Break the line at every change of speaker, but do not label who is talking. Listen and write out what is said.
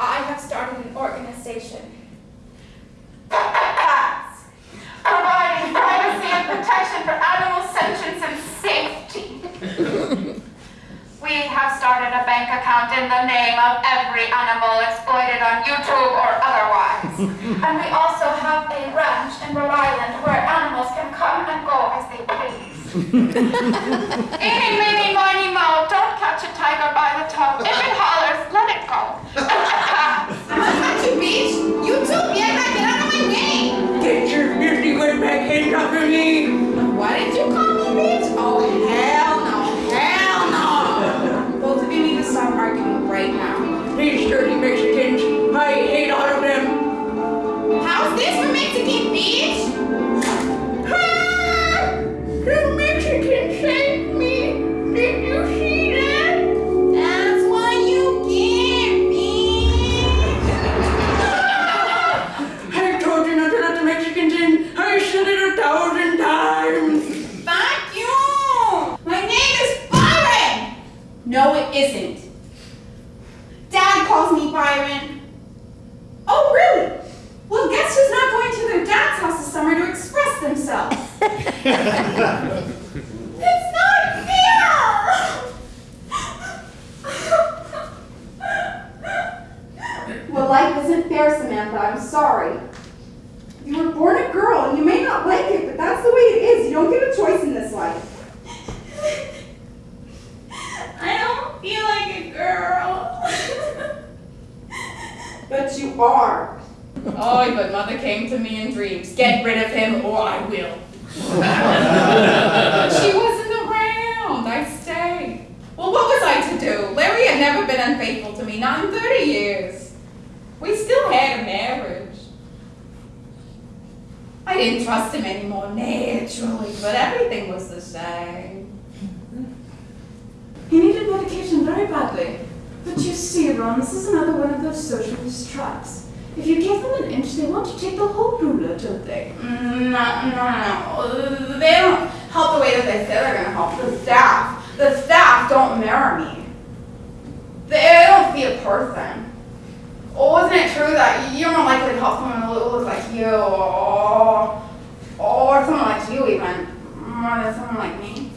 I have started an organization.
Cats. Providing privacy and protection for animal sentience and safety. we have started a bank account in the name of every animal exploited on YouTube or otherwise. and we also have a ranch in Rhode Island where animals can come and go as they please. Eeny, meeny,
No,
it
isn't. Dad calls me Byron. Oh, really? Well, guess who's not going to their dad's house this summer to express themselves? it's not fair! well, life isn't fair, Samantha. I'm sorry. You were born a girl, and you may not like it, but that's the way it is. You don't get a choice in this life. I don't feel like a girl. But you are.
Oh, but mother came to me in dreams. Get rid of him or I will. she wasn't around. I stayed. Well, what was I to do? Larry had never been unfaithful to me, not in 30 years. We still had a marriage. I didn't trust him anymore, naturally, but everything was the same.
He needed medication very badly. But you see, Ron, this is another one of those socialist traps. If you give them an inch, they want to take the whole ruler, don't they?
Mm, no, no, no. They don't help the way that they say they're going to help. The staff, the staff don't mirror me. They don't see a person. Oh, Wasn't it true that you're more likely to help someone who looks like you, or, or someone like you even, mm, more than someone like me?